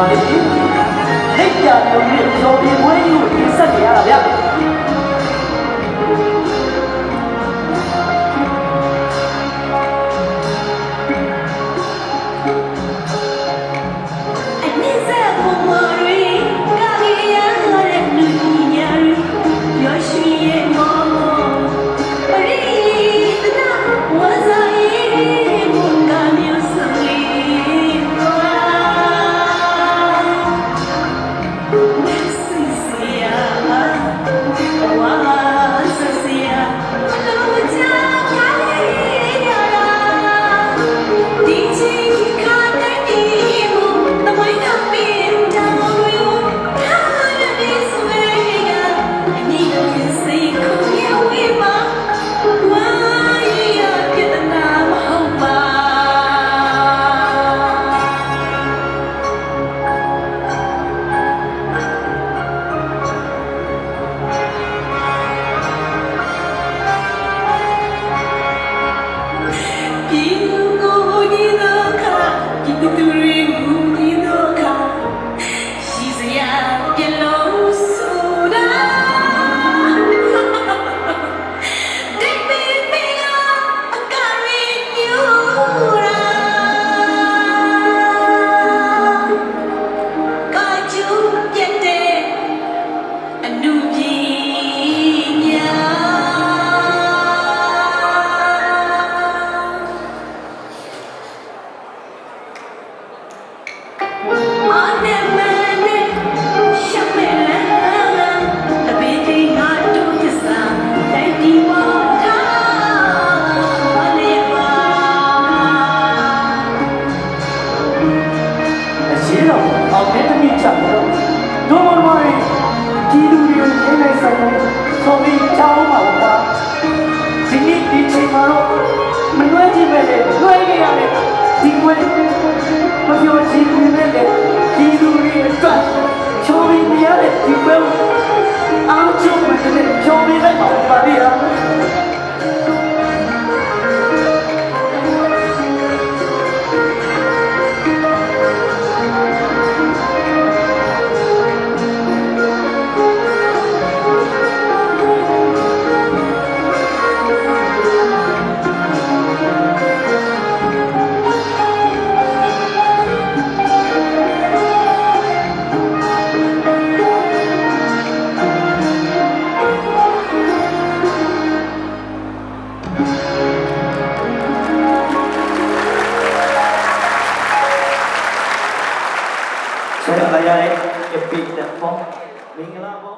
ပါတယ်။လက်ကြံရုံနဲ့ကြော်ပြပွဲကြီးကိုဆက်ကြရတာဗျာ။ Don't worry, Kiduri, Kenesai, Sobi, Chao, Mao. Micke Big Depot.